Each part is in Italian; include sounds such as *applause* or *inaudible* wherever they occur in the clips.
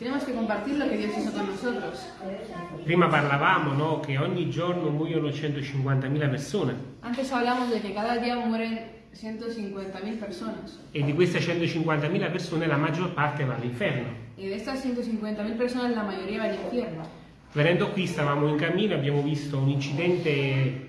tenemos que compartir lo que Dios hizo con nosotros. Prima parlavamo no, che ogni giorno muoiono 150.000 persone Antes hablamos de que cada día mueren 150.000 personas. e di queste 150.000 persone la maggior parte va all'inferno. Y de estas 150.000 personas, la mayoría va al infierno. Venendo qui stavamo in cammino e abbiamo visto un incidente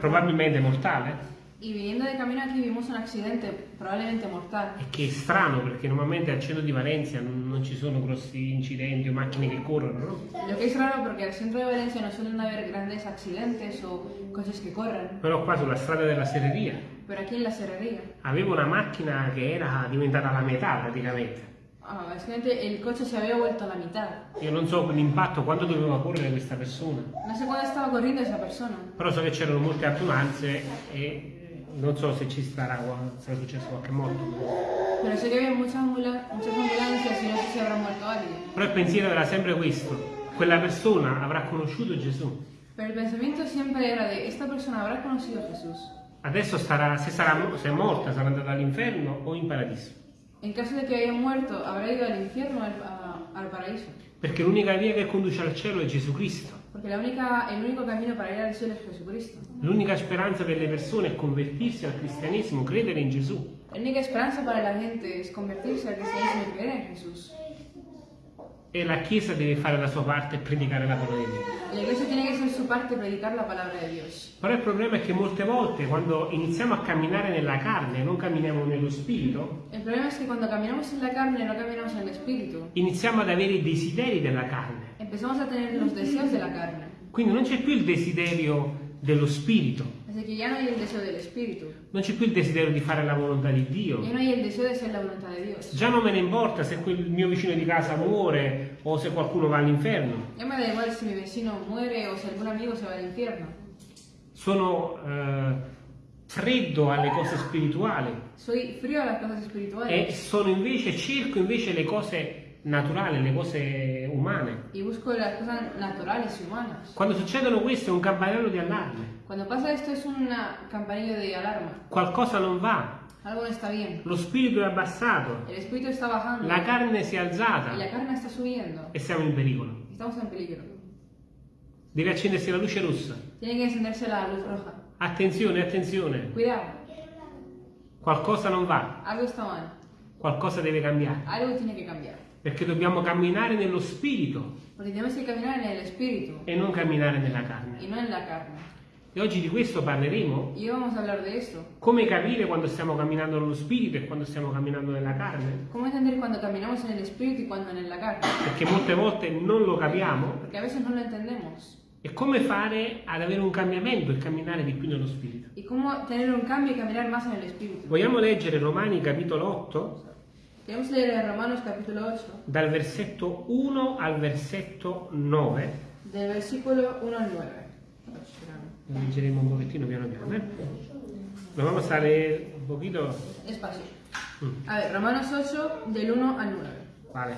probabilmente mortale Y viniendo de camino aquí vimos un accidente probablemente mortal. e che è strano perché normalmente al centro di Valencia non, non ci sono grossi incidenti o macchine che corrono, no? Lo que es raro porque al centro de Valencia no suelen haber grandes accidentes o cosas que corren. Però qua sulla strada della serreria Pero aquí en la serrería, avevo una macchina che era diventata la metà praticamente. ah, básicamente el coche se había vuelto a la mitad. Io non so l'impatto, quanto doveva correre questa persona, No sé cuándo estaba corriendo esa persona. però so che c'erano molte adunanze e non so se ci sarà, sarà successo qualche morto. Pero sé que había muchas, ambula- muchas ambulancias y no sé si habrá muerto alguien. Però il pensiero era sempre questo, quella persona avrà conosciuto Gesù. Pero el pensamiento siempre era de, esta persona habrá conocido a Jesús. Adesso starà, se, sarà, se è morta sarà andata all'inferno o in paradiso. En caso de que haya muerto, habrá ido al infierno o al, al paraíso. Perché l'unica via che conduce al cielo è Gesù Cristo. El único camino para ir al cielo es Jesucristo. L'unica speranza per le persone è convertirsi al cristianesimo, credere in Gesù. La única esperanza para la gente es convertirse al cristianismo y creer en Jesús. E la Chiesa deve fare la sua parte e predicare la parola di Dio. La iglesia tiene que hacer su parte y predicar la palabra de Dios. Però il problema è che molte volte quando iniziamo a camminare nella carne, non camminiamo nello spirito, El problema es que cuando caminamos en la carne no caminamos en el espíritu. iniziamo ad avere i desideri della carne. Empezamos a tener los deseos de la carne. Quindi non c'è più il desiderio dello spirito, non c'è più il desiderio di fare la volontà di Dio. No de. Già non me ne importa se quel mio vicino di casa muore o se qualcuno va all'inferno. Ya me da igual si mi vecino muere o si algún amigo se va al infierno. Sono eh, freddo alle cose spirituali e sono invece, cerco invece le cose naturali, le cose umane. y busco las cosas naturales y humanas. Quando succedono queste è un campanello di allarme. Cuando pasa esto es una campanilla de alarma. Qualcosa non va, Algo no está bien. lo spirito è abbassato, El espíritu está bajando la carne si è y la alzata carne está subiendo. e siamo in pericolo. Estamos en peligro. Deve accendersi la luce rossa. Tiene que encenderse la luz roja. Attenzione, attenzione, Cuidado, qualcosa non va, algo está mal. qualcosa deve cambiare. Algo tiene que cambiar. Perché dobbiamo camminare nello spirito el espíritu e non camminare nella carne. la carne. E oggi di questo parleremo. Come capire quando stiamo camminando nello spirito e quando stiamo camminando nella carne? ¿Cómo entender cuando caminamos en el espíritu y cuando en la carne? Perché molte volte non lo capiamo. Porque a veces no lo entendemos. E come fare ad avere un cambiamento e camminare di più nello spirito? ¿Y cómo tener un cambio y caminar más en el espíritu? Vogliamo leggere Romani capitolo 8 Leer en Romanos capítulo 8, dal versetto 1 al versetto 9. del versículo 1 al 9. Lo leggeremo un pochettino piano piano. Eh? Lo vamos a leer un poquito. Despacio. Mm, A ver, Romanos 8, del 1 al 9. Vale.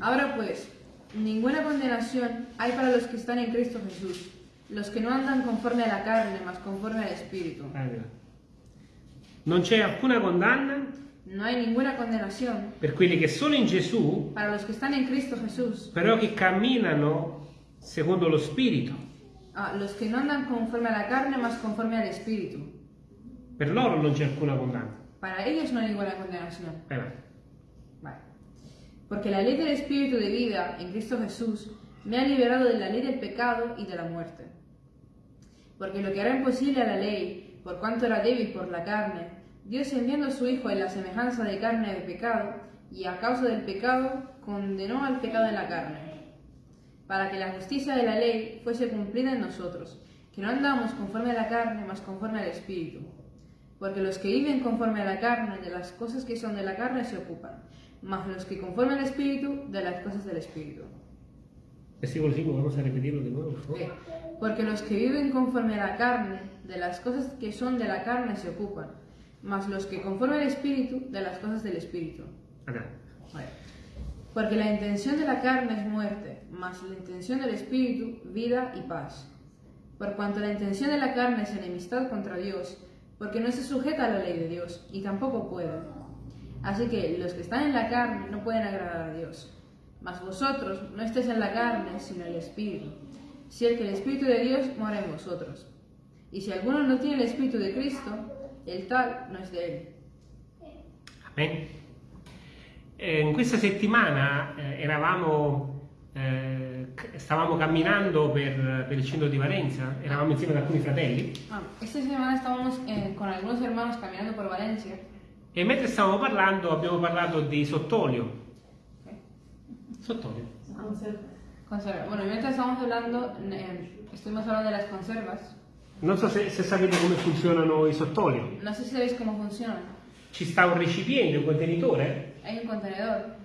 Ahora pues, ninguna condenación hay para los que están en Cristo Jesús, los que no andan conforme a la carne, mas conforme al Espíritu. Allora. Non c'è alcuna condanna No hay ninguna condenación per quelli che sono in Gesù, para los que están en Cristo Jesús, però che camminano secondo lo Spirito. a los que no andan conforme a la carne, mas conforme al Espíritu. Per loro non c'è alcuna condanna. Para ellos no hay ninguna condenación. Vai. Vale. Porque la ley del Espíritu de vida en Cristo Jesús me ha liberado de la ley del pecado y de la muerte. Porque lo que era imposible a la ley, por cuanto era débil por la carne, Dios enviando a su Hijo en la semejanza de carne de pecado, y a causa del pecado condenó al pecado en la carne, para que la justicia de la ley fuese cumplida en nosotros, que no andamos conforme a la carne, mas conforme al Espíritu. Porque los que viven conforme a la carne, de las cosas que son de la carne se ocupan, mas los que conforme al Espíritu, de las cosas del Espíritu. Versículo 5, vamos a repetirlo de nuevo. Porque los que viven conforme a la carne, de las cosas que son de la carne se ocupan, mas los que conforme al Espíritu, de las cosas del Espíritu. Vale. Porque la intención de la carne es muerte, mas la intención del Espíritu, vida y paz. Por cuanto la intención de la carne es enemistad contra Dios, porque no se sujeta a la ley de Dios, y tampoco puede. Así que los que están en la carne no pueden agradar a Dios. Mas vosotros no estáis en la carne, sino en el Espíritu. Si el que el Espíritu de Dios mora en vosotros. Y si alguno no tiene el Espíritu de Cristo, el tal no es de él. Amen. Eh, in questa settimana eh, eravamo, eh, stavamo camminando per, per il centro di Valenza, eravamo insieme ad alcuni fratelli Ah, esta semana estábamos eh, con algunos hermanos caminando por Valencia. e mentre stavamo parlando abbiamo parlato di sottolio. Sottolio. Conserva. Bueno, y mientras estábamos hablando, eh, estuvimos hablando de las conservas. Non so se, se sapete come funzionano i sottolio. No sé si sabéis cómo funcionan. Ci sta un recipiente, un contenitore Hay un contenedor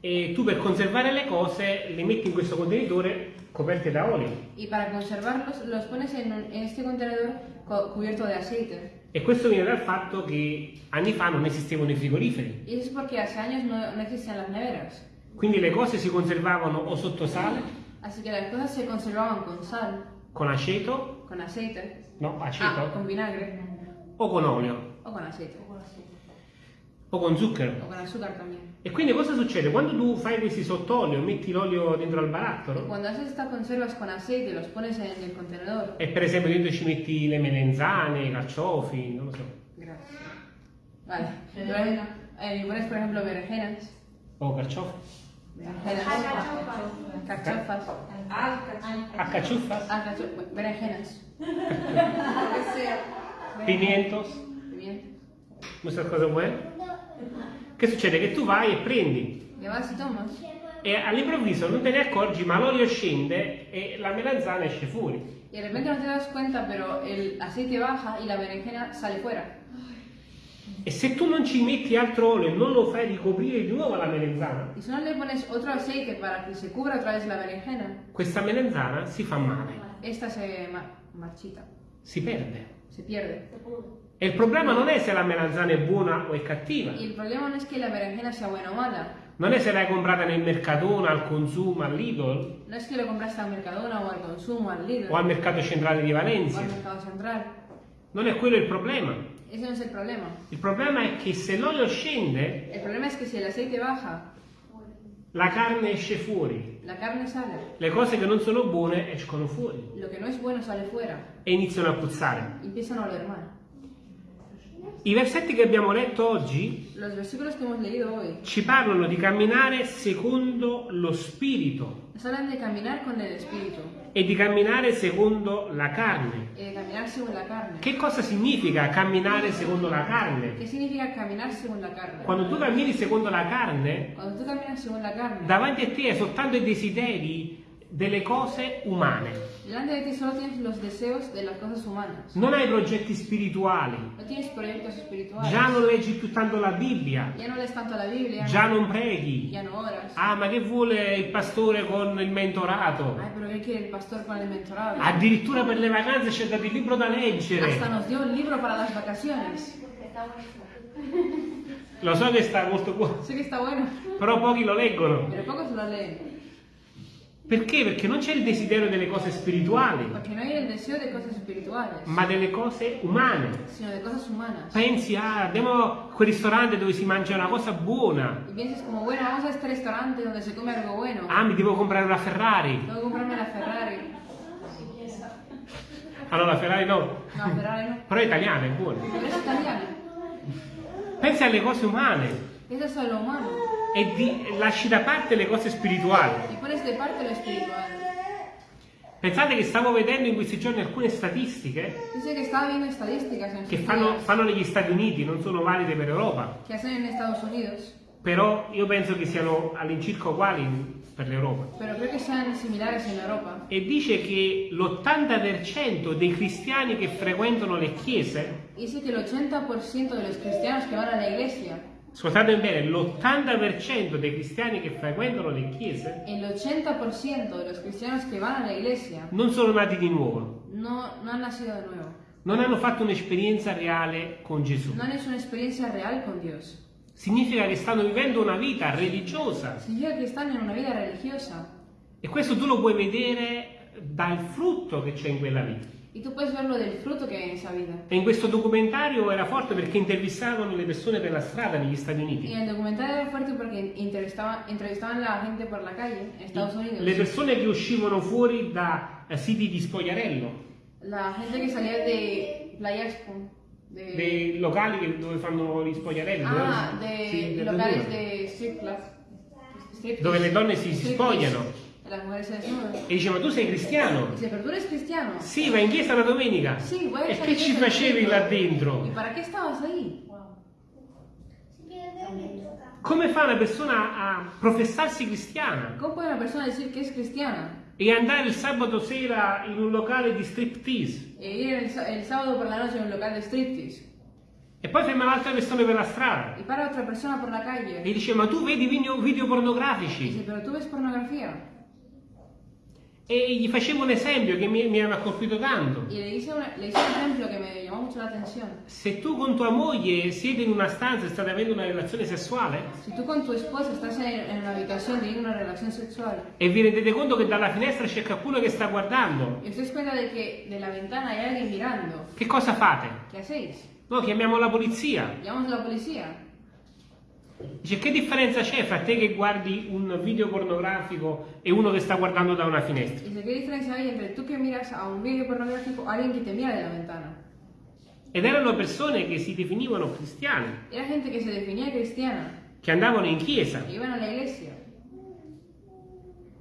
e tu per conservare le cose le metti in questo contenitore coperte da olio. y para conservarlos los pones en, un- en este contenedor co- cubierto de aceite. E questo viene dal fatto che anni fa non esistevano i frigoriferi. Y eso es porque hace años no, no existían las neveras. Quindi le cose si conservavano o sotto sale, Así que las cosas se conservaban con sal, con aceto, con aceite, no, ah, aceto, con vinagre o con olio, o con aceite. o con zucchero. O con azúcar también. E quindi cosa succede? Quando tu fai questi sottolio, metti l'olio dentro al barattolo cuando haces estas conservas con aceite los pones en el contenedor. e per esempio dentro ci metti le melenzane, i carciofi, non lo so, Gracias. Vale. Pones, eh, pones, por ejemplo, berenjenas. o carciofi, Berenjenas. Cachafas. accaciuffas, Ah, cacho- berenjenas. pimientos, Pimientos. queste cose buone. Che succede? Che tu vai e prendi vas tomas. e all'improvviso non te ne accorgi ma l'olio scende e la melanzana esce fuori. Y de repente no te das cuenta, pero el aceite baja y la berenjena sale fuera. E se tu non ci metti altro olio e non lo fai ricoprire di nuovo la melanzana, Y si no le pones otro aceite para que se cubra otra vez la berenjena, questa melanzana si fa male, esta se ma- marchita, si perde. se pierde. E il problema non è se la melanzana è buona o è cattiva, Y el problema no es que la berenjena sea buena o mala, non è se l'hai comprata nel Mercatona, al Consumo, all'Idol no es que lo compraste al Mercadona o al Consumo, al Lidl o al Mercato Centrale di o al Valencia. Mercado Central. Non è quello il problema. Ese no es el problema. Il problema è che se l'olio scende, El problema es que si el aceite baja, la carne esce fuori. la carne sale. Le cose che non sono buone escono fuori Lo que no es bueno sale fuera e iniziano a puzzare. y empiezan a oler mal. I versetti che abbiamo letto oggi ci parlano di camminare secondo lo spirito e di camminare secondo la carne. Che cosa significa camminare secondo la carne? Quando tu cammini secondo la carne, davanti a te hai soltanto i desideri delle cose umane. Delante de ti solo tienes los deseos de las cosas humanas. Non hai progetti spirituali, No tienes proyectos espirituales. già non leggi più tanto la Bibbia, Ya no lees tanto la Biblia. già non preghi. Ya no oras. Ah, ma che vuole il pastore con il mentorato? Ay, pero ¿qué quiere el pastor con el mentorado? Addirittura per le vacanze c'è dato il libro da Hasta leggere. nos dio un libro para las vacaciones. Lo so che sta molto buono, Sé que está bueno, però pochi lo leggono. pero pocos lo leen. Perché? Perché non c'è il desiderio delle cose spirituali, Porque no hay el deseo de cosas espirituales, ma delle cose umane. sino de cosas humanas. Pensi, ah, andiamo a quel ristorante dove si mangia una cosa buona. Y piensas como, bueno, vamos a este restaurante donde se come algo bueno. Ah, mi devo comprare una Ferrari. Tengo que comprarme la Ferrari. Ah no, la Ferrari no, No, la Ferrari no. però è italiana, è buona. Pero es italiana. Pensi alle cose umane Eso es lo humano. E di- lasci da parte le cose spirituali. Y pones de parte lo espiritual. Pensate che stavo vedendo in questi giorni alcune statistiche Dice que estaba viendo estadísticas en che sus fanno, días fanno negli Stati Uniti, non sono valide per Europa, que hacen en Estados Unidos. però io penso che siano all'incirca uguali per l'Europa. Pero creo que sean similares en Europa. E dice che l'80% dei cristiani che frequentano le chiese, Dice que el 80% de los cristianos que van a la iglesia, ascoltate bene, l'80% dei cristiani che frequentano le chiese el 80% de los cristianos que van a la iglesia non sono nati di nuovo, no, no han nacido de nuevo. non hanno fatto un'esperienza reale con Gesù. No han hecho una experiencia real con Dios. Significa che stanno vivendo una vita religiosa Significa que están en una vida religiosa. e questo tu lo puoi vedere dal frutto che c'è in quella vita. Y tú puedes verlo del fruto que hay en esa vida. E in questo documentario era forte perché intervistavano le persone per la strada negli Stati Uniti. el documental era fuerte porque entrevistaban, entrevistaban a la gente por la calle en Estados Unidos. Le persone che uscivano fuori da eh, siti di spogliarello, La gente que salía de Playa Expo. De, dei locali che- dove fanno gli spogliarelli, ah, dove, de sì, de verdura, de strip club. Dove le donne si, si spogliano. E dice, ma tu sei cristiano? Dice, pero tú eres cristiano. Sì, vai in chiesa la domenica. Sì, e che ci facevi là ¿Y dentro? para qué estabas ahí? Come fa una persona a professarsi cristiana ¿Cómo puede una persona decir que es cristiana e andare il sabato sera in un locale di striptease e ir el, sa- el sábado por la noche en un local de striptease e poi fermare altre persone per la strada y para otra persona por la e calle? dice ma tu vedi video, video Dice, pornografici pero tú ves pornografía. E gli facevo un esempio che mi, mi aveva colpito tanto. Y le hice, una- le hice un ejemplo que me llamó mucho la atención. Se tu con tua moglie siete in una stanza e state avendo una relazione sessuale Si tú con tu esposa estás en, en una habitación teniendo una relación sexual e vi rendete conto che dalla finestra c'è qualcuno che sta guardando, os dais cuenta de que de la ventana hay alguien mirando, che cosa fate? ¿qué hacéis? No, chiamiamo la polizia. A la policía. Dice che differenza c'è fra te che guardi un video pornografico e uno che sta guardando da una finestra? Dice, ¿qué diferencia hay entre tú que miras a un vídeo pornográfico o alguien que te mira de la ventana? Ed erano persone che si definivano cristiane, Era gente que se definía cristiana, che andavano in chiesa, que iban a la iglesia.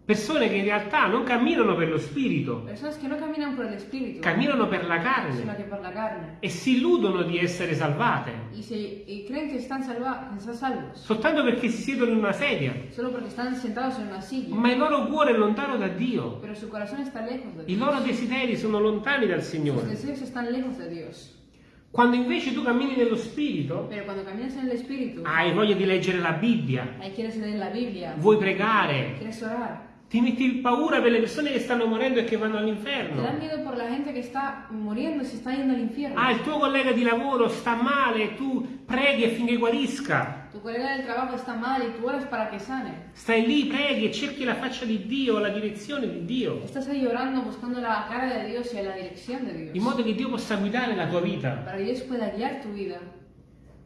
Persone che in realtà non camminano per lo spirito, Personas que no caminan por el espíritu, camminano per la sino carne que por la carne. e si illudono di essere salvate, Y, se, y creen que están, salva, que están salvos, soltanto perché si siedono in una sedia, solo sentados en una silla. ma il loro cuore è lontano da Dio, Pero su corazón está lejos de i loro desideri sono lontani dal Sus Signore. deseos están lejos de Dios. Quando invece tu cammini nello spirito, espíritu, hai voglia di leggere la Bibbia, la Biblia, vuoi pregare. Ti metti paura per le persone che stanno morendo e che vanno Te all'inferno. miedo por la gente que está muriendo y se está yendo al infierno. Ah, il tuo collega di lavoro sta male, tu preghi affinché guarisca. Tu colega del trabajo está mal y tú oras para que sane. Stai lì, preghi e cerchi la faccia di Dio, la direzione di Dio, Estás ahí orando buscando la cara de Dios y la dirección de in Dios. modo che Dio possa guidare la tua vita. Para que Dios pueda guiar tu vida.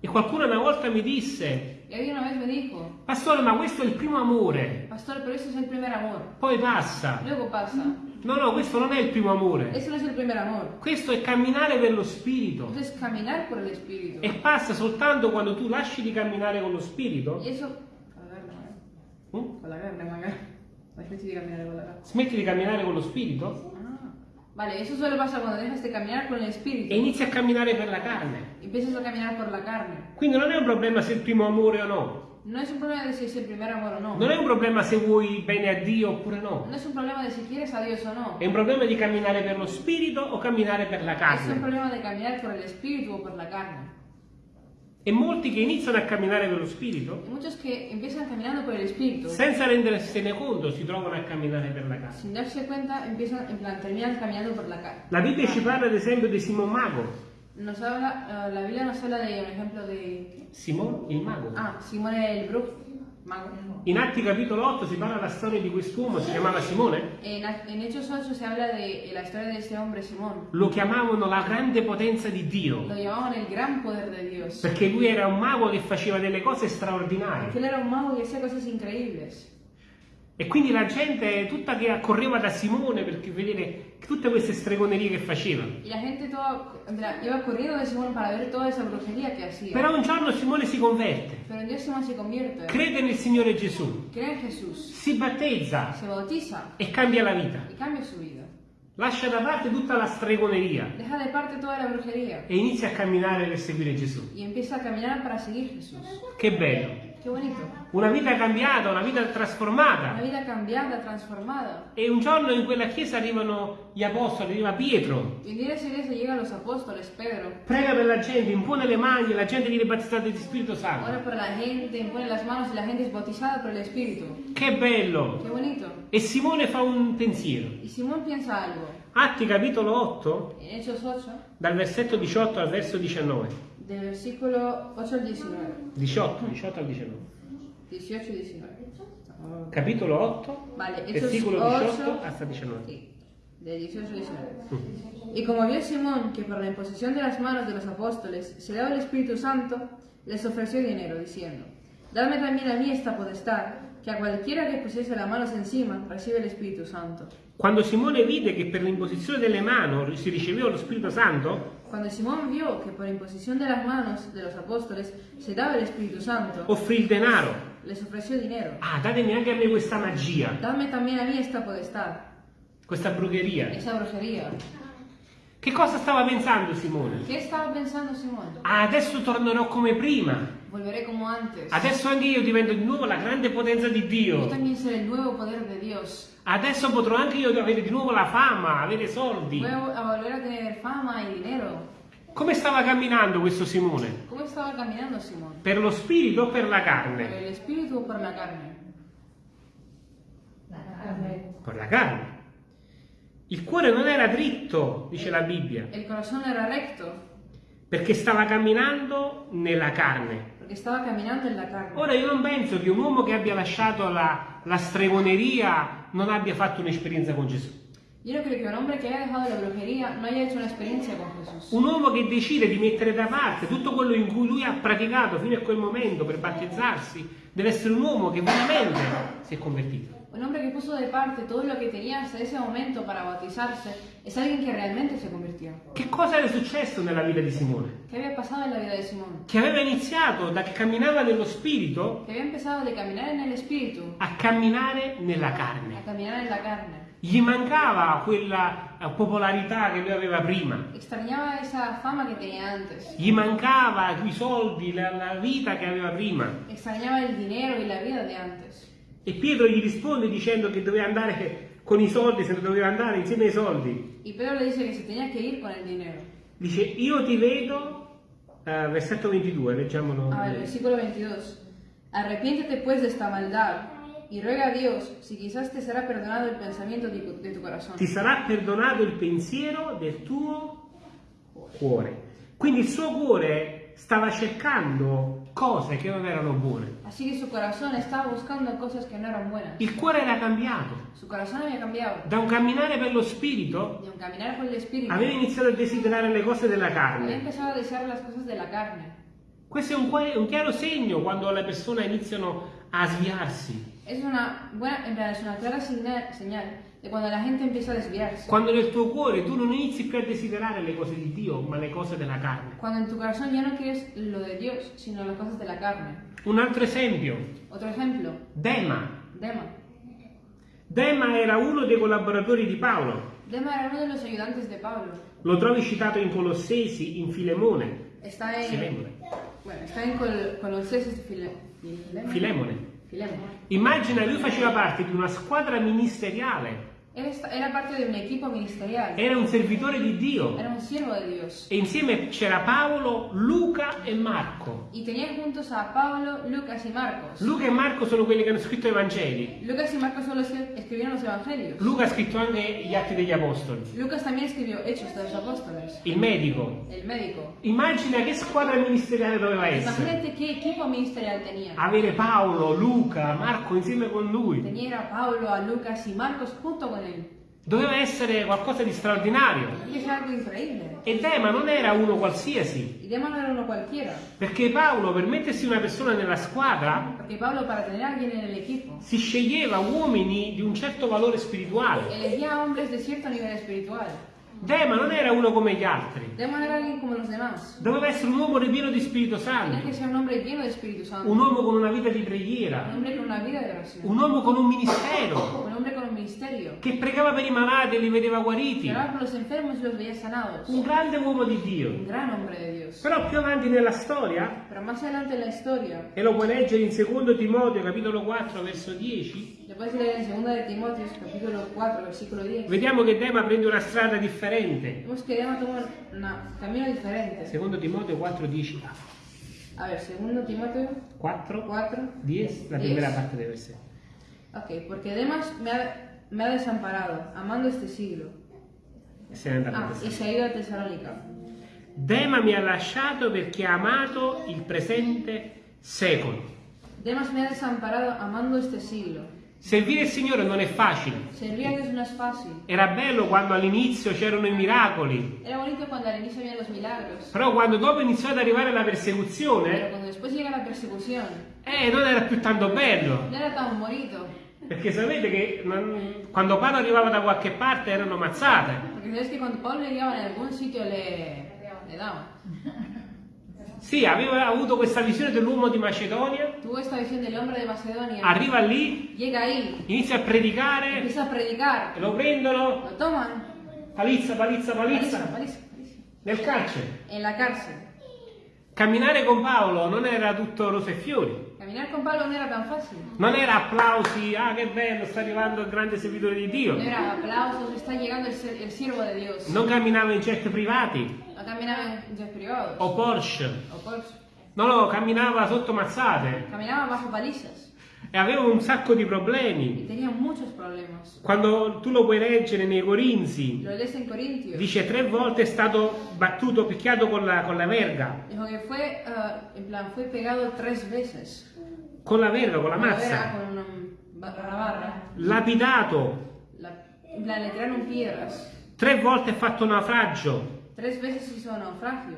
E qualcuno una volta mi disse, Y alguien una vez me dijo, Pastore, ma questo è il primo amore, Pastor, pero eso es el primer amor. poi passa. Luego pasa. No, no, questo non è il primo amore. Eso no. Questo è camminare per lo Spirito. Es. E passa soltanto quando tu lasci di camminare con lo Spirito, Y eso... Con la carne, magari. hm? Con la carne, magari. La gente di camminare con la carne. smetti di camminare con lo Spirito. Vale, eso solo pasa cuando dejas de caminar con el Espíritu. e inizi a camminare per la carne. Empiezas a caminar por la carne. Quindi non è un problema se è il primo amore o no. No es un problema de si es el primer amor o no. Non è un problema se vuoi bene a Dio oppure no. No es un problema de si quieres a Dios o no. È un problema di camminare per lo Spirito o camminare per la Es un carne. problema de caminar por el Espíritu o por la carne. E molti che iniziano a camminare per lo Spirito, Espíritu. senza rendersene conto, si trovano a camminare per la darse cuenta, empiezan, plan, la. La Bibbia ci parla ad esempio di Simon Mago. Habla, eh, la Biblia nos habla de un ejemplo de... Simon il Mago. Ah, Simón el Brujo. In Atti capitolo 8 si parla della storia di quest'uomo, si chiamava Simone. En, en Hechos 8 se habla de la historia de este hombre, Simón. Lo chiamavano la grande potenza di Dio, Lo llamaban el gran poder de Dios. perché lui era un mago che faceva delle cose straordinarie. él era un mago y hacía cosas increíbles. E quindi la gente tutta che accorreva da Simone per vedere tutte queste stregonerie che faceva. Y la gente toda iba corriendo de Simón para ver toda esa brujería que hacía. Però un giorno Simone si converte, Pero un día Simón se convierte, crede nel Signore Gesù, cree en Jesús, si battezza se bautiza e cambia la vita. y cambia su vida. Lascia da parte tutta la stregoneria Deja de parte toda la brujería e inizia a camminare per seguire Gesù. y empieza a caminar para seguir Jesús. Che bello! Qué bonito. Una vita cambiata, una vita Una trasformata. vida cambiada, transformada. E un giorno in quella chiesa arrivano gli apostoli, arriva Pietro, en esa iglesia llegan los apóstoles, Pedro, prega per la gente, impone le mani e la gente viene battezzata di Spirito ora Santo. por la gente, impone las manos y la gente es bautizada por el Espíritu. Che bello! Qué bonito. E Simone fa un pensiero. Y Simón piensa algo. Atti capitolo 8, En Hechos 8, dal versetto 18 al verso 19. Del versículo 8 al 19. 18, 18 al 19. 18 y 19. Capitolo 8, Vale, versículo 8. 18 hasta 19. Sí. del 18 al 19. Y como vio Simón que por la imposición de las manos de los apóstoles se daba el Espíritu Santo, les ofreció dinero, diciendo, Dadme también a mí esta potestad, que a cualquiera que pusiese las manos encima recibe el Espíritu Santo. Quando Simone vide che per l'imposizione delle mani si riceveva lo Spirito Santo, Cuando Simón vio que por imposición de las manos de los apóstoles se daba el Espíritu Santo, offrì il denaro. les ofreció dinero. Ah, datemi anche a me questa magia, Dadme también a mí esta potestad, questa brugheria. esa brujería. Che cosa stava pensando Simone? ¿Qué estaba pensando Simón? Ah, adesso tornerò come prima. Volveré como antes. Adesso anche io divento di nuovo la grande potenza di Yo Dio. también seré el nuevo poder de Dios. Adesso potrò anche io avere di nuovo la fama, avere soldi. Voy a volver a tener fama y dinero. Come stava camminando questo Simone? ¿Cómo estaba caminando Simón? Per lo spirito o per la ¿Por carne? el espíritu o por la carne? Per la carne. Il cuore non era dritto, dice la Bibbia, El corazón era recto perché stava camminando nella carne. Porque estaba caminando en la carne. Ora io non penso che un uomo che abbia lasciato la, la stregoneria non abbia fatto un'esperienza con Gesù. Yo no creo que un hombre que haya dejado la brujería no haya hecho una experiencia con Jesús. Un uomo che decide di mettere da parte tutto quello in cui lui ha praticato fino a quel momento per battezzarsi, deve essere un uomo che veramente si è convertito. Un hombre que puso de parte todo lo que tenía hasta ese momento para bautizarse es alguien que realmente se convirtió. Che cosa era successo nella vita di Simone? ¿Qué había pasado en la vida de Simón? Che aveva iniziato da che camminava nello spirito Que había empezado de caminar en el espíritu a camminare nella a carne. caminar en la carne. Gli mancava quella eh, popolarità che lui aveva prima. Extrañaba esa fama que tenía antes. Gli mancava i soldi, la, la vita che aveva prima. Extrañaba el dinero y la vida de antes. E Pietro gli risponde dicendo che doveva andare con i soldi, se ne doveva andare insieme ai soldi. Y Pedro le dice que se tenía que ir con el dinero. Dice, io ti vedo, eh, versetto 22, leggiamolo. A ver, versículo 22. Arrepiéntete pues de esta maldad y ruega a Dios si quizás te será perdonado el pensamiento de, de tu corazón. Ti sarà perdonato il pensiero del tuo cuore. Quindi il suo cuore stava cercando cose che non erano buone. Il cuore era cambiato. Da un camminare per lo spirito aveva iniziato a desiderare le cose della carne. Questo è un, un chiaro segno quando le persone iniziano a sviarsi. Es una buena, en realidad es una clara señal de cuando la gente empieza a desviarse. Quando nel tuo cuore tu non inizi più a desiderare le cose di Dio, ma le cose della carne. Cuando en tu corazón ya no quieres lo de Dios, sino las cosas de la carne. Un altro esempio, Otro ejemplo, Dema. Dema. Dema era uno dei collaboratori di Paolo. Dema era uno de los ayudantes de Pablo. Lo trovi citato in Colossesi, in Filemone. En, Filemone. bueno, está en Col- Colosenses File- Filemone. Filemone. Immagina, lui faceva parte di una squadra ministeriale. Era parte de un equipo ministerial. Era un servitore di Dio. Era un siervo de Dios. E insieme c'era Paolo, Luca e Marco. Y tenía juntos a Pablo, Lucas y Marcos. Luca e Marco sono quelli che hanno scritto i Vangeli. Lucas y Marcos solo escribieron los evangelios. Luca ha scritto anche gli Atti degli Apostoli. Lucas también escribió Hechos de los Apóstoles. Il medico. El médico. Immagina che squadra ministeriale doveva essere. Imagínate qué equipo ministerial tenía. Avere Paolo, Luca, Marco insieme con lui. Tenía a Pablo, a Lucas y Marcos junto con él. Doveva essere qualcosa di straordinario. E Dema non era uno qualsiasi. Era cualquiera. Perché Paolo, per mettersi una persona nella squadra, el equipo, si sceglieva uomini di un certo valore spirituale. Dema non era uno come gli altri. Dema era alguien como los demás. Doveva essere un uomo ripieno di Spirito Tenía Santo. que ser un hombre lleno de Espíritu Santo. Un uomo con una vita di Un preghiera. hombre con una vida de oración. Un uomo con un ministero. Un hombre con un ministerio. Che pregava per i malati e li vedeva guariti. Oraba por los enfermos y los veía sanados. Un grande uomo di Dio. Un gran hombre de Dios. Però più avanti nella storia, Pero más adelante en la historia, e lo puoi leggere in 2 Timoteo capitolo 4 verso 10, le puedes leer en 2 de Timoteo, capítulo 4, versículo 10. vediamo che Dema prende una strada differente. Toma un camino diferente. 2 Timoteo 4, 10. A ver, 2 Timoteo 4, 4. 10, la 10. primera parte del versetto. Ok, porque Demas me ha, me ha desamparado, amando este siglo. E è a Ah, y Tessalonica. se ha ido a Tesalónica. Dema mi ha lasciato perché ha amato il presente secolo. Demas me ha desamparado, amando este siglo. Servire il Signore non è facile. No es fácil. Era bello quando all'inizio c'erano i miracoli, però quando dopo iniziò ad arrivare la persecuzione, eh, non era più tanto bello. no era tan bonito. Perché sapete che non- quando Paolo arrivava da qualche parte erano mazzate. Porque sabes que cuando Pablo llegaba en algún sitio le, le daban. Sì, aveva avuto questa visione dell'uomo di Macedonia, de Macedonia. arriva lì, Llega ahí, inizia a predicare, empieza a predicar, lo prendono, lo toman, palizza, palizza, paliza, palizza, paliza, paliza, nel carcere. en la cárcel. Camminare con Paolo non era tutto rose e fiori, Caminar con Pablo no era tan fácil. non era applausi, ah che bello, sta arrivando il grande servitore di Dio. No era aplausos, está llegando el siervo de Dios. Non camminava in jet privati No caminaba en jet privados o Porsche, o Porsche. no, no, camminava sotto mazzate Caminaba bajo palizas e aveva un sacco di problemi. tenía muchos problemas. Quando tu lo puoi leggere nei Corinzi, Lo lees en Corintios. dice tre volte è stato battuto, picchiato con la, con la verga, Dijo que fue, ah, en plan, fue pegado tres veces. con la verga, con la mazza, con una barra barra. lapidato, La- en plan, le tiraron piedras. tre volte ha fatto naufragio, Tres veces hizo naufragio.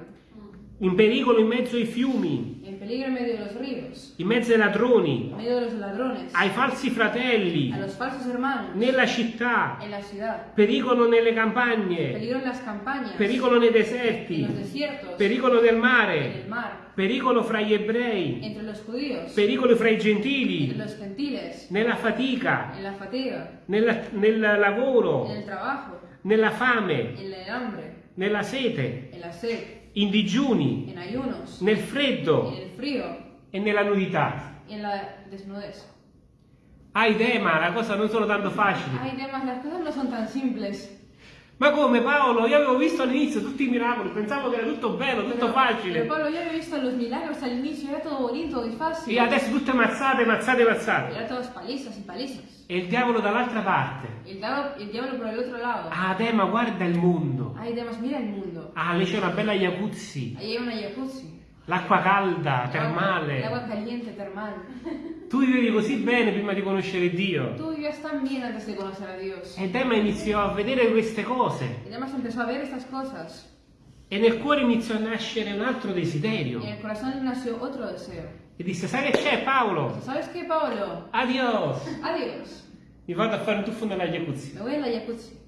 in pericolo in mezzo ai fiumi, En peligro en medio de los ríos. in mezzo ai ladroni, En medio de los ladrones. ai falsi fratelli, A los falsos hermanos. nella città, En la ciudad. pericolo nelle campagne, Peligro en las campañas. pericolo nei En deserti, los desiertos. pericolo nel En mare, mar. pericolo fra gli ebrei, Entre los judíos. pericolo fra i Entre gentili, los gentiles. nella fatica, En la fatiga. nella- nel lavoro, En el trabajo. nella fame, En el hambre. Nella sete, sed. in digiuni, En ayunos. nel freddo frío. e nella nudità. Y en la desnudez. Idee, ma la cosa non sono tanto facili. Hay temas, las cosas no son tan simples. Ma come Paolo? Io avevo visto all'inizio tutti i miracoli, pensavo che era tutto bello, tutto Pero, facile. pero Pablo, ya había visto los milagros al inicio, era todo bonito y fácil. E adesso tutte mazzate, mazzate, mazzate. Era todas palizas palizas. E il diavolo dall'altra parte. El diablo, el diablo por el otro lado. Ah, te, ma guarda il mondo. Hay temas, mira el mundo. Ah, lì c'è una bella jacuzzi, Ahí hay una jacuzzi. L'acqua calda, termale. caliente, termal. *laughs* Tu vivevi così bene prima di conoscere Dio. Tú vivías tan bien antes de conocer a Dios. E iniziò a vedere queste cose. Y además empezó a ver estas cosas. E nel cuore iniziò a nascere un altro desiderio. en el corazón nació otro deseo. E disse, sai che c'è Paolo? ¿Sabes qué, Pablo? Adios. Adiós. Mi vado a fare un tuffo nella jacuzzi. Me voy a la jacuzzi.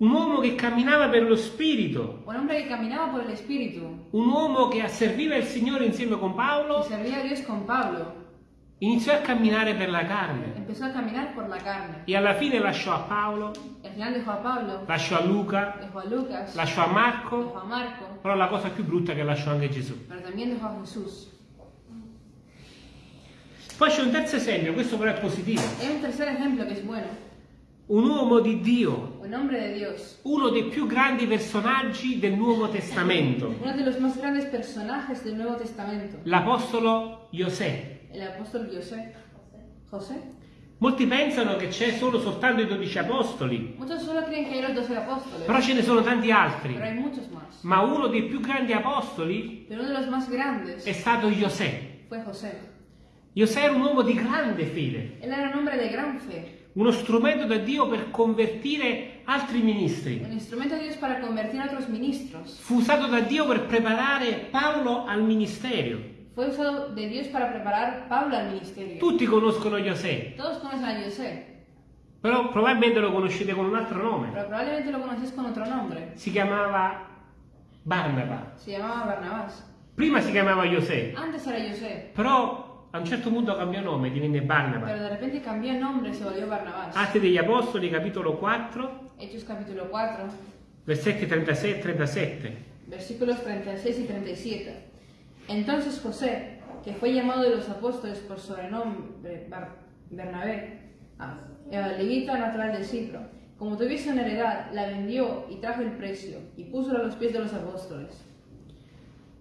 Un uomo che camminava per lo spirito. Un hombre que caminaba por el Espíritu. Un uomo che serviva il Signore insieme con Paolo. con Pablo. Iniziò a camminare per la carne. La carne. E alla fine lasciò a Paolo, a Pablo, lasciò a Luca, a Lucas, lasciò a Marco. a Marco, Però la cosa più brutta è che lasciò anche Gesù. pero también dejó a Jesús. Poi c'è un terzo esempio, questo però è positivo. Hay un tercer ejemplo que es bueno. Un uomo di Dio, uno dei più grandi personaggi del Nuovo Testamento, l'Apostolo José. Molti pensano che c'è solo soltanto i dodici apostoli, però ce ne sono tanti altri. Ma uno dei più grandi apostoli è stato José. José. Era un uomo di grande fede, Uno strumento da Dio per convertire altri ministri. Fu usato da Dio per preparare Paolo al ministero. Fue usado de Dios para preparar Pablo al ministerio. Tutti conoscono José, Todos conocen a José, però probabilmente lo conoscete con un altro nome. pero probablemente lo conocéis con otro nombre. Si chiamava Barnaba. Se llamaba Barnabás. Prima si chiamava José, Antes era José, però a un certo punto cambiò nome, divenne pero Barnaba. de repente cambió nombre se volvió Barnabás. Atti degli Apostoli, capitolo 4, Hechos capítulo 4, versetti 36 e 37. versículos 36 y 37. Entonces José, que fue llamado de los apóstoles por sobrenombre Bar- Bernabé, ah, levita natural de Cipro, como tuviese una heredad, la vendió y trajo el precio y puso a los pies de los apóstoles.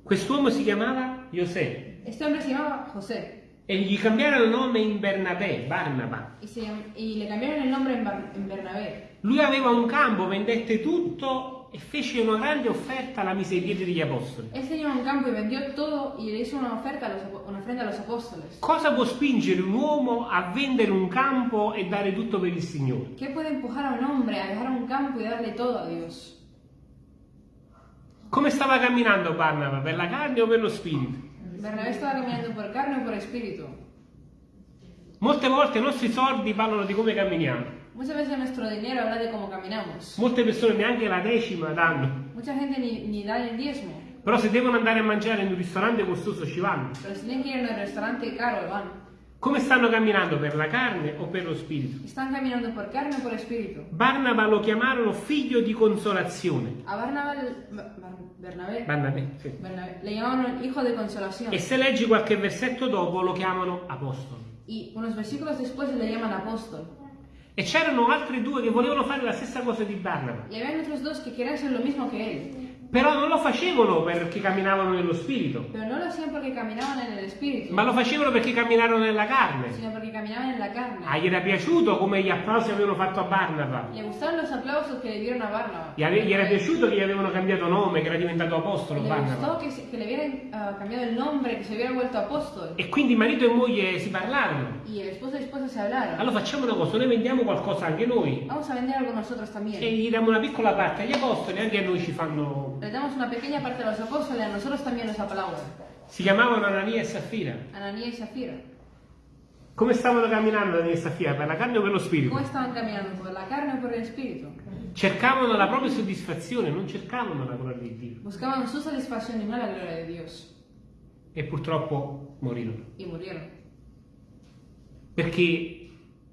Quest'uomo si chiamava José Este hombre se llamaba José e gli cambiarono il nome in Bernabé, Barnaba. y, se y le cambiaron el nombre en, Bar- en Bernabé. Lui aveva un campo, vendette tutto e fece una grande offerta alla mise ai piedi degli apostoli. Él tenía un campo y vendió todo y le hizo una oferta, a los, apo- una ofrenda a los apóstoles. Cosa può spingere un uomo a vendere un campo e dare tutto per il Signore? ¿Qué puede empujar a un hombre a dejar un campo y darle todo a Dios? Come stava camminando Barnaba? Per la carne o per lo spirito? Bernabé estaba caminando por carne o por espíritu. Molte volte i nostri soldi parlano di come camminiamo. Muchas veces nuestro dinero habla de cómo caminamos. Molte persone neanche la decima danno. Mucha gente ni, ni da el diezmo, Però se devono andare a mangiare in un ristorante costoso ci vanno. pero si tienen que ir a un restaurante caro, van. Come stanno camminando? Per la carne o per lo spirito? Están caminando por carne o por espíritu. Barnaba lo chiamarono figlio di consolazione. A Barnabé, Bernabé, Barnabé, sì. Bernabé le llamaban hijo de consolación. E se leggi qualche versetto dopo lo chiamano apostolo. Y unos versículos después le llaman apóstol. E c'erano altri due che volevano fare la stessa cosa di Barnaba. Y habían otros dos que querían ser lo mismo que él, Però non lo facevano perché camminavano nello spirito, pero no lo hacían porque caminaban en el espíritu, ma lo facevano perché camminarono nella carne. sino porque caminaban en la carne. Ah, gli era piaciuto come gli applausi avevano fatto a Barnaba. Le gustaban los aplausos que le dieron a Barnabas. Gli, gli era piaciuto che gli avevano cambiato nome, che era diventato apostolo Le Barnaba. gustó que, que le hubieran ah, cambiado el nombre, que se hubiera vuelto apóstol. E quindi marito e moglie si parlarono. Y el esposo y esposa se hablaron. Allora facciamo una cosa, noi vendiamo qualcosa anche noi Vamos a vender algo nosotros e también. gli diamo una piccola parte agli apostoli, anche a noi ci fanno... Le damos una pequeña parte a los apóstoles, a nosotros también nos aplauden. Si chiamavano Anania e Safira. Ananías y Zafira. Come stavano camminando Anania e Safira? Per la carne o per lo spirito? ¿Cómo estaban caminando? ¿Por la carne o por el espíritu? Cercavano la propria soddisfazione, non cercavano la gloria di Dio. Buscaban su satisfacción y no la gloria de Dios. E purtroppo morirono. Y murieron. Perché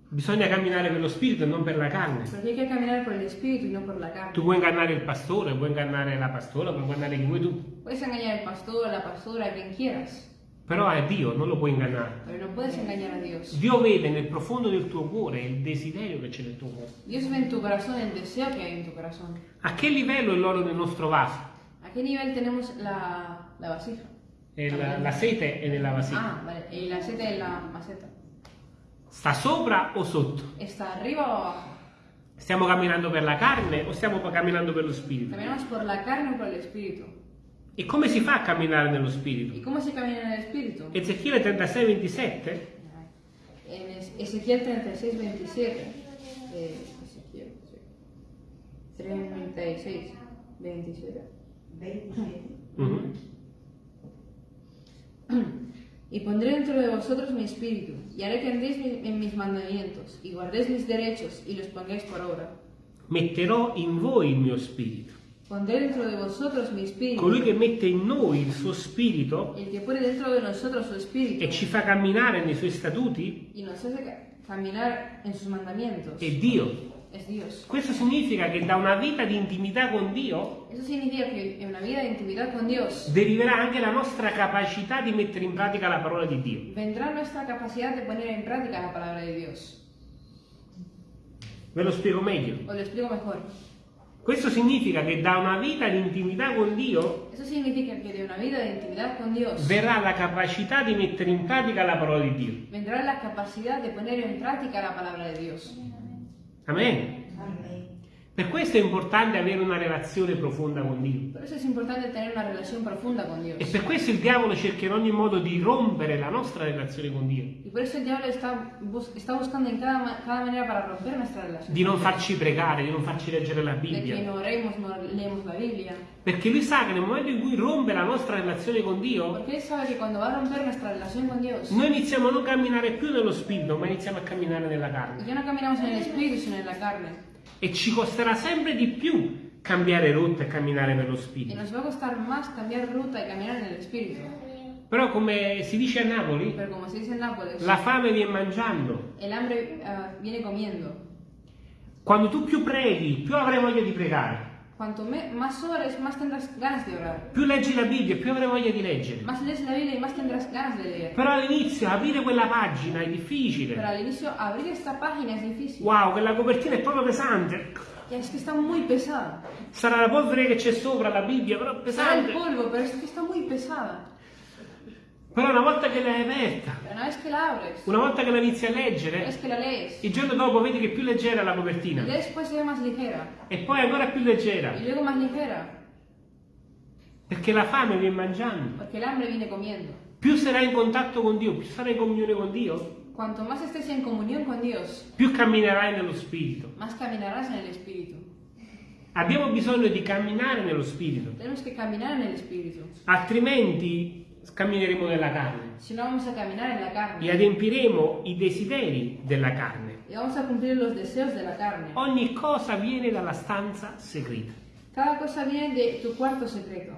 bisogna camminare per lo spirito e non per la carne. Porque hay que caminar por el espíritu y no por la carne. Tu puoi ingannare il pastore, puoi ingannare la pastora, puoi ingannare chi vuoi tu. Puedes engañar al pastor, a la pastora, quien quieras, Però a Dio non lo puoi ingannare. pero no puedes engañar a Dios. Dio vede nel profondo del tuo cuore il desiderio che c'è nel tuo cuore. Dios ve en tu corazón el deseo que hay en tu corazón. A che livello è l'oro nel nostro vaso? ¿A qué nivel tenemos la, la vasija? E la, la sete è nella vasija. Ah, vale. Y la seta en la maceta. Sta sopra o sotto? ¿Está arriba o abajo? Stiamo camminando per la carne o stiamo camminando per lo spirito? ¿Caminamos por la carne o por el espíritu? E come si fa a camminare nello ¿Y spirito? cómo se camina en el espíritu? Ezechiele 36, 27 En Es- Ezequiel 36, 27. eh, Ezequiel, sí. 36, 27. 27. Mhm. Y pondré dentro de vosotros mi espíritu, y haré que andéis en mis mandamientos, y guardéis mis derechos, y los pongáis por obra. metterò in voi il mio spirito. Pondré dentro de vosotros mi espíritu, Colui che mette in noi il suo spirito el que pone dentro de nosotros su espíritu, e ci fa camminare nei suoi statuti y nos hace ca- caminar en sus mandamientos, è Dio. Questo significa che da una vita di intimità con Dio deriverà anche la nostra capacità di mettere in pratica la parola di Dio. vendrá nuestra capacidad de poner en práctica la palabra de Dios. Ve lo spiego meglio. Os lo explico mejor. Questo significa che da una vita di intimità con Dio verrà la capacità di mettere in pratica la parola di Dio. vendrá la capacidad de poner en práctica la palabra de Dios. Amen. Amen. Per questo è importante avere una relazione profonda con Dio. Por eso es importante tener una relación profunda con Dios. E per questo il diavolo cerca in ogni modo di rompere la nostra relazione con Dio, Y por eso el diablo está, está buscando en cada, cada manera para romper nuestra relación. di non farci pregare, di non farci leggere la De que Bibbia. no oremos, no leemos la Biblia. Perché lui sa che nel momento in cui rompe la nostra relazione con Dio, Porque él sabe que cuando va a romper nuestra relación con Dios, noi iniziamo a non camminare più nello spirito, ma iniziamo a camminare nella carne. ya no caminamos en el espíritu, sino en la carne. E ci costerà sempre di più cambiare rotta e camminare per lo Y spirito. nos va a costar más cambiar ruta y caminar en el espíritu. Però come si dice a Napoli, dice en Nápoles, la fame viene mangiando. el hambre ah, viene comiendo. Quando tu più preghi, più avrai voglia di pregare. Cuanto me- más ores, más tendrás ganas de orar. Più leggi la Bibbia, più avrai voglia di leggere. Más lees la Biblia y más tendrás ganas de leer. Però all'inizio aprire quella pagina è Pero difficile. al inicio abrir esta página es difícil. Wow, quella copertina è proprio pesante. Ya es que está muy pesada. Sarà la polvere che c'è sopra la Bibbia, però è Será el pesante. polvo, pero es que está muy pesada. Però una volta che l'hai aperta, una volta che la inizi a leggere, il giorno dopo vedi che è più leggera la copertina. e poi ancora più leggera, perché la fame viene mangiando. Più sarai in contatto con Dio, più sarai in comunione con Dio, Cuanto más estés en comunión con Dios, più camminerai nello Spirito. más caminarás en el Espíritu. Abbiamo bisogno di camminare nello Spirito, altrimenti cammineremo nella carne si no vamos a caminar en la e carne adempiremo i desideri della carne. y vamos a cumplir los deseos de la carne. Ogni cosa viene dalla stanza segreta. Cada cosa viene de tu cuarto secreto.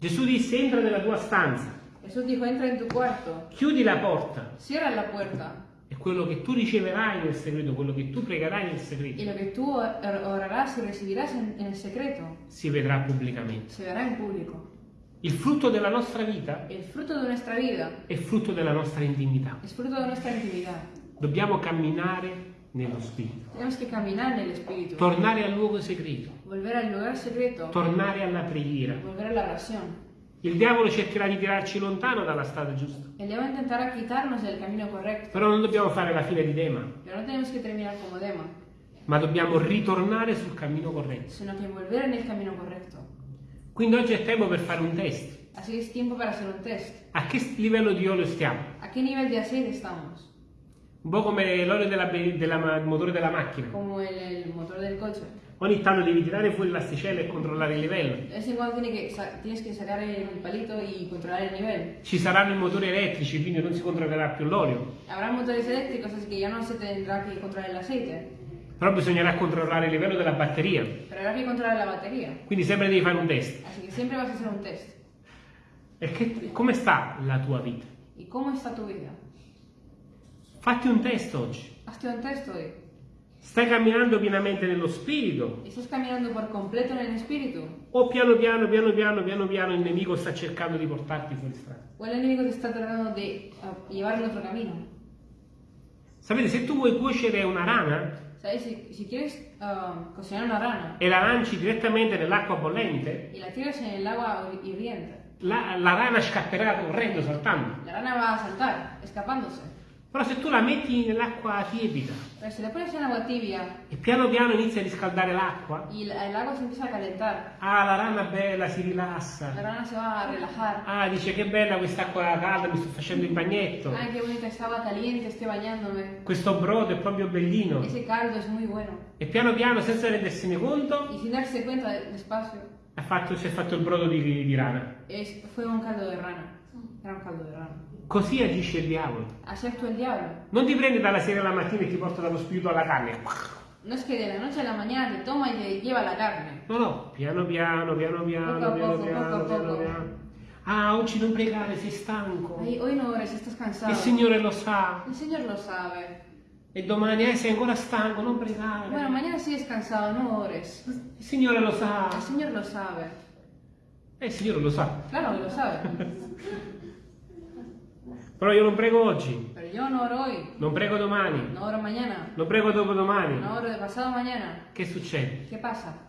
Gesù disse entra nella tua stanza, Jesús dijo, entra en tu cuarto, chiudi la porta cierra la puerta e quello che tu riceverai nel segreto, quello che tu pregherai nel segreto, lo que tú or- orarás y recibirás en, en el secreto si vedrà pubblicamente. se verá en público. Il frutto della nostra vita El fruto de nuestra vida è frutto della nostra intimità. es fruto de nuestra intimidad. Dobbiamo camminare nello Spirito, Tenemos que caminar en el Espíritu, tornare al luogo segreto, volver al lugar secreto, tornare alla preghiera. volver a la oración. Il diavolo cercherà di tirarci lontano dalla strada giusta, El diablo intentará quitarnos del camino correcto, però non dobbiamo fare la fine di Dema, pero no tenemos que terminar como Dema, ma dobbiamo ritornare sul cammino corretto. sino que volver en el camino correcto. Quindi oggi è tempo per fare un test. Así que es tiempo para hacer un test. A che livello di olio stiamo? ¿A qué nivel de aceite estamos? Un po' come l'olio il motore della macchina. Como el, el motor del coche. Ogni tanto devi tirare fuori l'asticella e controllare il livello. De vez en cuando tiene que sa- tienes que sacar el palito y controlar el nivel. Ci saranno i motori elettrici, quindi non si controllerà più l'olio. Habrá motores eléctricos, así que ya no se tendrá que controlar el aceite, Però bisognerà controllare il livello della batteria. habrá que controlar la batería. Quindi sempre devi fare un test. Así que siempre vas a hacer un test. E che- come sta la tua vita? ¿Y cómo está tu vida? Fatti un test oggi. Hazte un test hoy. Stai camminando pienamente nello spirito? ¿Estás caminando por completo en el espíritu? O piano piano, piano piano, piano piano il nemico sta cercando di portarti fuori strada? ¿O el enemigo te está tratando de ah, llevar en otro camino? Sapete, se tu vuoi cuocere una rana ¿Sabes? Si, si quieres ah, cocinar una rana e la lanci direttamente nell'acqua bollente, y la tiras en el agua hirviente, la, la rana scapperà correndo, saltando. la rana va a saltar, escapándose. Però se tu la metti nell'acqua tiepida Pero si la pones en agua tibia e piano piano inizia a riscaldare l'acqua, y la- el agua se empieza a calentar, ah, la rana bella si la rilassa. rana se va a relajar. Ah, dice che bella quest'acqua calda, mi sto facendo il bagnetto. Ay, qué bonita estaba caliente, estoy bañándome. Questo brodo è proprio bellino. Ese caldo es muy bueno. E piano piano, senza rendersene conto, Y sin darse cuenta de- despacio, ha fatto- si è fatto il brodo di, di rana. es, fue un caldo de rana. Era un caldo de rana. Così agisce il diavolo. Así actúa el diablo. Non ti prende dalla sera alla mattina e ti porta dallo spirito alla carne. No es que de la noche a la mañana te toma y te lleva la carne. No, no, piano piano, piano piano, Poco piano poco, piano, poco piano piano. Ah, oggi non pregare, sei stanco. Ay, hoy no ores, estás cansado. Il Signore lo sa. El Señor lo sabe. E domani, eh, sei ancora stanco, non pregare. Bueno, mañana sigues cansado, no ores. Il Signore lo sa. El Señor lo sabe. Eh, il Signore lo sa. Claro que lo sabe. *laughs* Però io non prego oggi, Pero yo no oro hoy, non prego domani, no oro mañana, non prego dopodomani. no oro de pasado mañana. Che succede? ¿Qué pasa?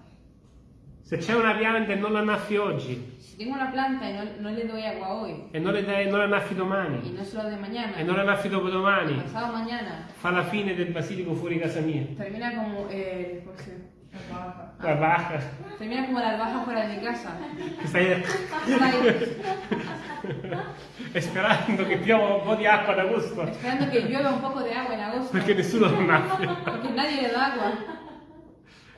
Se c'è una pianta e non la annaffi oggi, tengo una planta y no, no le doy agua hoy, e non, le non la annaffi domani, no se lo doy mañana, e non la annaffi dopodomani, pasado mañana, fa la fine del basilico fuori casa mia. termina como eh, ¿cómo se llama? La baja. termina como la albahaca fuera de mi casa. Che stai Está ahí, e *laughs* sperando che piova un po' di acqua ad agosto, esperando que llueva un poco de agua en agosto, perché nessuno lo annaffia. porque nadie le da agua.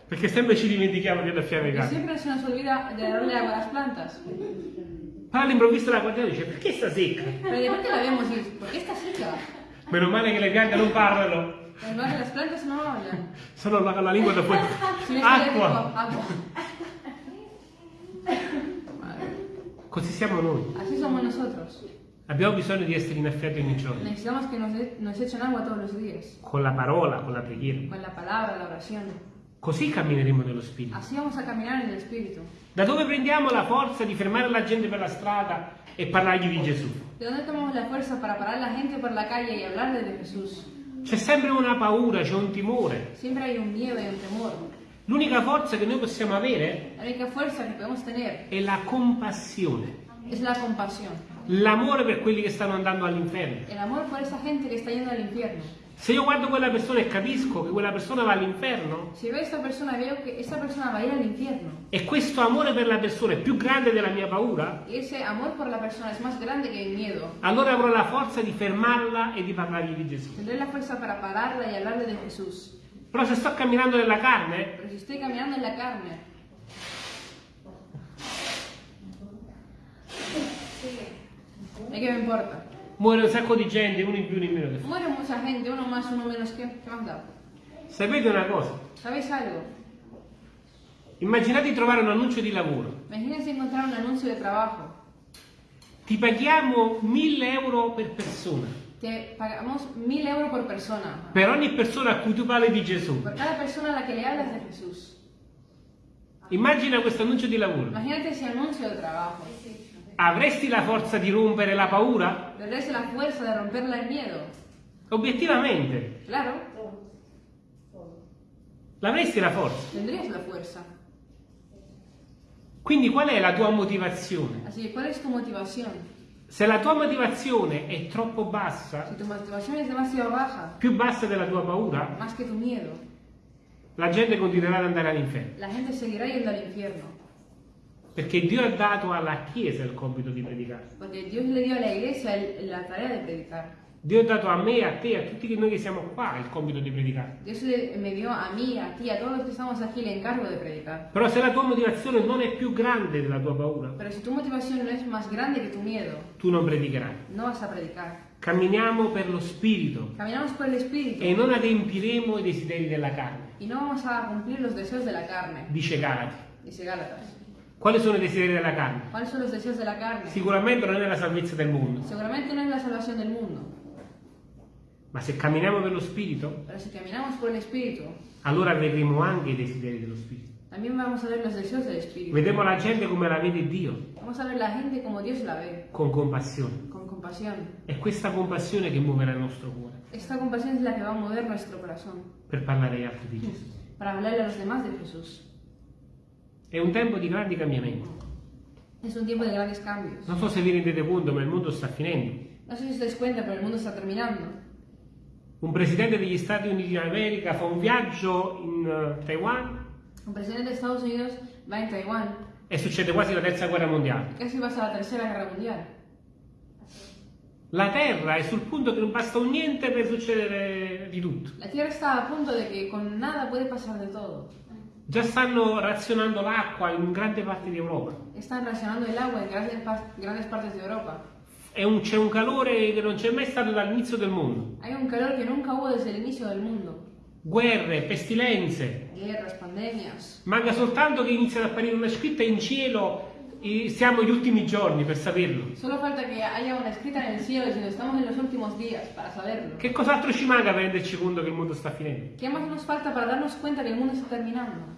Perché sempre ci dimentichiamo di annaffiare le Y case. siempre se nos olvida de darle agua a las plantas. Poi all'improvviso la guardiamo e dice, perché sta secca? La y ¿por qué está seca? Meno male che le piante non parlano, Además, las plantas no hablan. solo la, la lingua da fuori. Acqua! agua. Così siamo noi. Así somos nosotros. Abbiamo bisogno di essere innaffiati ogni giorno. Necesitamos que nos, e- nos echen agua todos los días. Con la parola, con la preghiera. Con la palabra, la oración. Così cammineremo nello Spirito. Así vamos a caminar en el Espíritu. Da dove prendiamo la forza di fermare la gente per la strada e parlargli di Gesù? ¿De dónde tomamos la fuerza para parar a la gente por la calle y hablarle de Jesús? C'è sempre una paura, c'è un timore. Siempre hay un miedo y un temor. L'unica forza che noi possiamo avere è la compassione. la l'amore per quelli che stanno andando all'inferno. El amor por esa gente que está yendo al infierno. Se io guardo quella persona e capisco che quella persona va all'inferno, a esta persona, veo que esta persona va a ir al infierno. e questo amore per la persona è più grande della mia paura, allora avrò la forza di fermarla e di parlargli di Gesù. Tendré la fuerza para pararla y hablarle de Jesús. Però se sto camminando nella carne, Pero si estoy caminando en la carne, ¿de qué me importa? Muore un sacco di gente, uno in più, uno in meno. che. Muere mucha gente, uno más, uno menos, ¿qué, qué más da? Sapete una cosa? ¿Sabéis algo? Immaginate di trovare un annuncio di lavoro. Imagínense encontrar un anuncio de trabajo. Ti paghiamo 1000 euro per persona. Te pagamos mil euros por persona. Per ogni persona a cui tu parli di Gesù. Por cada persona a la que le hablas de Jesús. Immagina questo annuncio di lavoro. Imagínate ese anuncio de trabajo. Avresti la forza di rompere la paura? Tendréis la fuerza de romperle el miedo. Obiettivamente, Claro, l'avresti la forza. tendrías la fuerza. Quindi qual è la tua motivazione? Así que, ¿cuál es tu motivación? Se la tua motivazione è troppo bassa, Si tu demasiado baja, più bassa della tua paura, más que tu miedo, la gente continuerà ad andare all'inferno. la gente seguirá yendo al infierno. Perché Dio ha dato alla Chiesa il compito di predicare. Porque Dios le dio a la iglesia el- la tarea de predicar. Dio ha dato a me, a te, a tutti noi che siamo qua il compito di predicare. Dios le- me dio a mí, a ti, a todos los que estamos aquí el encargo de predicar. Però se la tua motivazione non è più grande della tua paura, Pero si tu motivación no es más grande que tu miedo, tu non predicherai. no vas a predicar. Camminiamo per lo Spirito el Espíritu e non adempiremo i desideri della carne, y no vamos a cumplir los deseos de la carne, dice Galati. dice Gálatas. Quali sono i desideri della carne? ¿Cuáles son los deseos de la carne? Sicuramente non è la salvezza del mondo, Seguramente no es la salvación del mundo, ma se camminiamo per lo Spirito, pero si caminamos por el Espíritu, allora vedremo anche i desideri dello Spirito. también vamos a ver los deseos del Espíritu. Vedremo la gente come la vede Dio, Vamos a ver la gente como Dios la ve, con compassione. con compasión. È questa compassione che muoverà il nostro cuore Esta compasión es la que va a mover nuestro corazón per parlare agli altri di Gesù. para hablarle a los demás de Jesús. È un tempo di grandi cambiamenti. Es un tiempo de grandes cambios. Non so se vi rendete conto, ma il mondo sta finendo. No sé si os dais cuenta, pero el mundo está terminando. Un presidente degli Stati Uniti d'America fa un viaggio in eh, Taiwan Un presidente de Estados Unidos va en Taiwán e succede quasi la terza guerra mondiale. y casi pasa la Tercera Guerra Mundial. La Terra è sul punto che non basta un niente per succedere di tutto. La Tierra está a punto de que con nada puede pasar de todo. Già stanno razionando l'acqua in grande parte di Europa. Están racionando el agua en grandes, pa- grandes partes de Europa. È un- c'è un calore che non c'è mai stato dall'inizio del mondo. Hay un calor que nunca hubo desde el inicio del mundo. Guerre, pestilenze. Guerras, pandemias. Manca soltanto che inizi ad apparire una scritta in cielo. e Siamo agli ultimi giorni per saperlo. Solo falta que haya una escrita en el cielo diciendo estamos en los últimos días para saberlo. Che cos'altro ci manca per renderci conto che il mondo sta finendo? ¿Qué más nos falta para darnos cuenta que el mundo está terminando?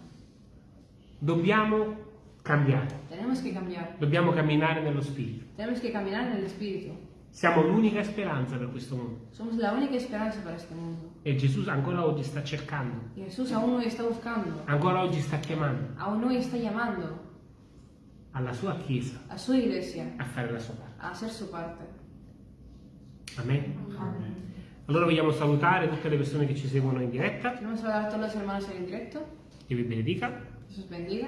Dobbiamo cambiare, Tenemos que cambiar. dobbiamo camminare nello spirito. Tenemos que caminar en el Espíritu. Siamo l'unica speranza per questo mondo. Somos la única esperanza para este mundo. E Gesù ancora oggi sta cercando, Y Jesús aún hoy está buscando, ancora oggi sta chiamando aún hoy está llamando alla sua Chiesa a su iglesia a fare la sua parte. a hacer su parte. Amen. Allora vogliamo salutare tutte le persone che ci seguono in diretta. Queremos hablar a todos los hermanos en directo. Che vi benedica. Jesús bendiga.